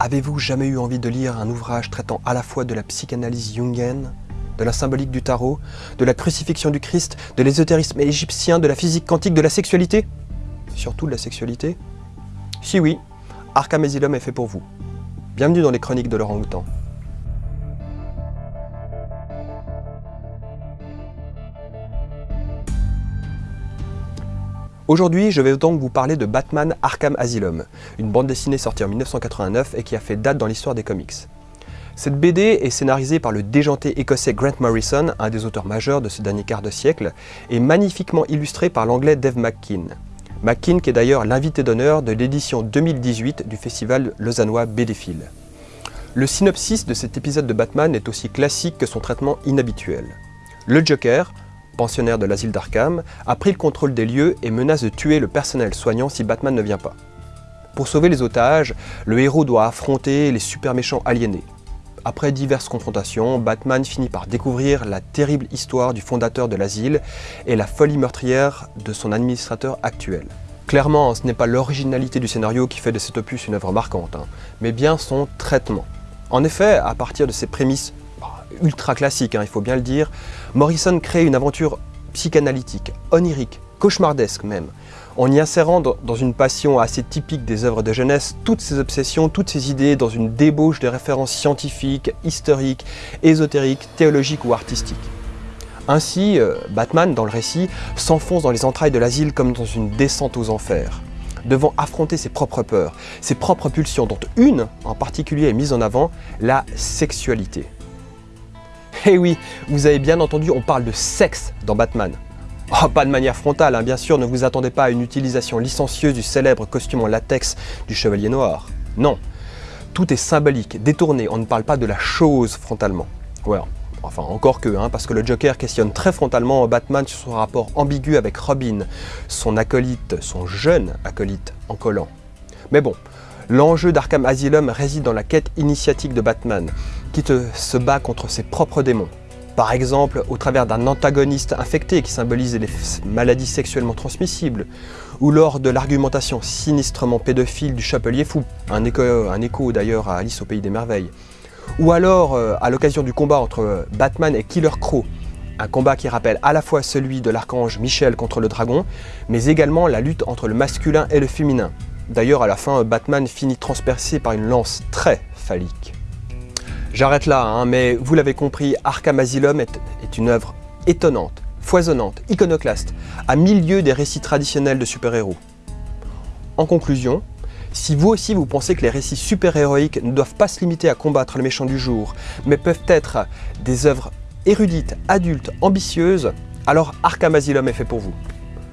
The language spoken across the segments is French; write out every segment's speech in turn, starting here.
Avez-vous jamais eu envie de lire un ouvrage traitant à la fois de la psychanalyse jungienne, de la symbolique du tarot, de la crucifixion du Christ, de l'ésotérisme égyptien, de la physique quantique, de la sexualité? Surtout de la sexualité? Si oui, Arkham est fait pour vous. Bienvenue dans les chroniques de Laurent Houtan. Aujourd'hui, je vais donc vous parler de Batman Arkham Asylum, une bande dessinée sortie en 1989 et qui a fait date dans l'histoire des comics. Cette BD est scénarisée par le déjanté écossais Grant Morrison, un des auteurs majeurs de ce dernier quart de siècle, et magnifiquement illustrée par l'anglais Dave McKean. McKean qui est d'ailleurs l'invité d'honneur de l'édition 2018 du festival lausannois BDphile. Le synopsis de cet épisode de Batman est aussi classique que son traitement inhabituel. Le Joker, pensionnaire de l'asile d'Arkham, a pris le contrôle des lieux et menace de tuer le personnel soignant si Batman ne vient pas. Pour sauver les otages, le héros doit affronter les super méchants aliénés. Après diverses confrontations, Batman finit par découvrir la terrible histoire du fondateur de l'asile et la folie meurtrière de son administrateur actuel. Clairement, ce n'est pas l'originalité du scénario qui fait de cet opus une œuvre marquante, hein, mais bien son traitement. En effet, à partir de ses prémices ultra classique, hein, il faut bien le dire, Morrison crée une aventure psychanalytique, onirique, cauchemardesque même, en y insérant dans une passion assez typique des œuvres de jeunesse toutes ses obsessions, toutes ses idées dans une débauche de références scientifiques, historiques, ésotériques, théologiques ou artistiques. Ainsi, euh, Batman, dans le récit, s'enfonce dans les entrailles de l'asile comme dans une descente aux enfers, devant affronter ses propres peurs, ses propres pulsions, dont une en particulier est mise en avant, la sexualité. Eh oui, vous avez bien entendu, on parle de sexe dans Batman. Oh, pas de manière frontale, hein, bien sûr, ne vous attendez pas à une utilisation licencieuse du célèbre costume en latex du Chevalier Noir. Non, tout est symbolique, détourné, on ne parle pas de la chose frontalement. Ouais, enfin encore que, hein, parce que le Joker questionne très frontalement Batman sur son rapport ambigu avec Robin, son acolyte, son jeune acolyte en collant. Mais bon, L'enjeu d'Arkham Asylum réside dans la quête initiatique de Batman, qui se bat contre ses propres démons. Par exemple, au travers d'un antagoniste infecté qui symbolise les maladies sexuellement transmissibles, ou lors de l'argumentation sinistrement pédophile du Chapelier Fou, un écho, d'ailleurs à Alice au Pays des Merveilles, ou alors euh, à l'occasion du combat entre Batman et Killer Crow, un combat qui rappelle à la fois celui de l'archange Michel contre le dragon, mais également la lutte entre le masculin et le féminin, D'ailleurs, à la fin, Batman finit transpercé par une lance très phallique. J'arrête là, hein, mais vous l'avez compris, Arkham Asylum est, une œuvre étonnante, foisonnante, iconoclaste, à milieu des récits traditionnels de super-héros. En conclusion, si vous aussi vous pensez que les récits super-héroïques ne doivent pas se limiter à combattre le méchant du jour, mais peuvent être des œuvres érudites, adultes, ambitieuses, alors Arkham Asylum est fait pour vous.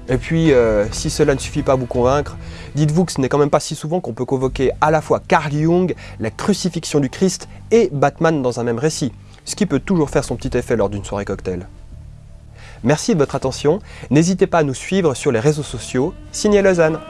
Et puis, euh, si cela ne suffit pas à vous convaincre, dites-vous que ce n'est quand même pas si souvent qu'on peut convoquer à la fois Carl Jung, la crucifixion du Christ et Batman dans un même récit, ce qui peut toujours faire son petit effet lors d'une soirée cocktail. Merci de votre attention, n'hésitez pas à nous suivre sur les réseaux sociaux, signé Lausanne